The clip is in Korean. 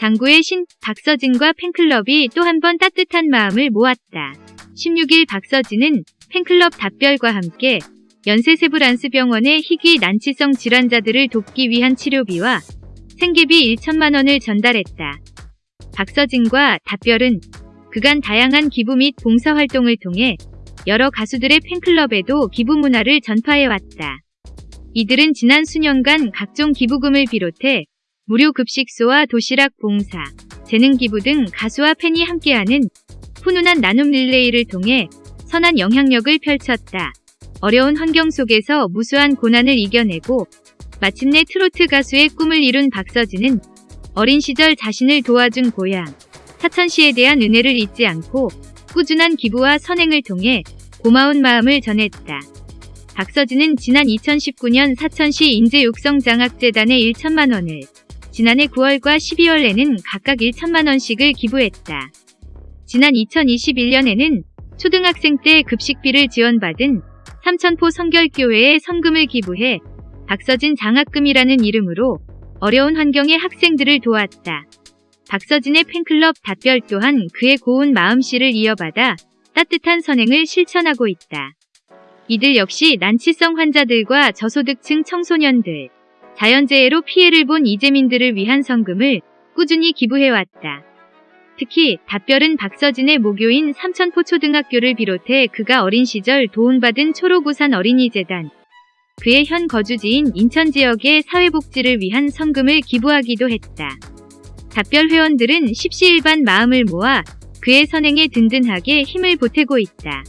장구의 신 박서진과 팬클럽이 또 한 번 따뜻한 마음을 모았다. 16일 박서진은 팬클럽 답별과 함께 연세세브란스병원의 희귀 난치성 질환자들을 돕기 위한 치료비와 생계비 1천만 원을 전달했다. 박서진과 답별은 그간 다양한 기부 및 봉사활동을 통해 여러 가수들의 팬클럽에도 기부 문화를 전파해왔다. 이들은 지난 수년간 각종 기부금을 비롯해 무료 급식소와 도시락 봉사, 재능 기부 등 가수와 팬이 함께하는 훈훈한 나눔 릴레이를 통해 선한 영향력을 펼쳤다. 어려운 환경 속에서 무수한 고난을 이겨내고 마침내 트로트 가수의 꿈을 이룬 박서진은 어린 시절 자신을 도와준 고향, 사천시에 대한 은혜를 잊지 않고 꾸준한 기부와 선행을 통해 고마운 마음을 전했다. 박서진은 지난 2019년 사천시 인재육성장학재단에 1천만 원을, 지난해 9월과 12월에는 각각 1천만 원씩을 기부했다. 지난 2021년에는 초등학생 때 급식비를 지원받은 삼천포 성결교회에 성금을 기부해 박서진 장학금이라는 이름으로 어려운 환경의 학생들을 도왔다. 박서진의 팬클럽 답별 또한 그의 고운 마음씨를 이어받아 따뜻한 선행을 실천하고 있다. 이들 역시 난치성 환자들과 저소득층 청소년들, 자연재해로 피해를 본 이재민들을 위한 성금을 꾸준히 기부해왔다. 특히 답별은 박서진의 모교인 삼천포초등학교를 비롯해 그가 어린 시절 도움받은 초록우산 어린이재단, 그의 현 거주지인 인천 지역의 사회복지를 위한 성금을 기부하기도 했다. 답별 회원들은 십시일반 마음을 모아 그의 선행에 든든하게 힘을 보태고 있다.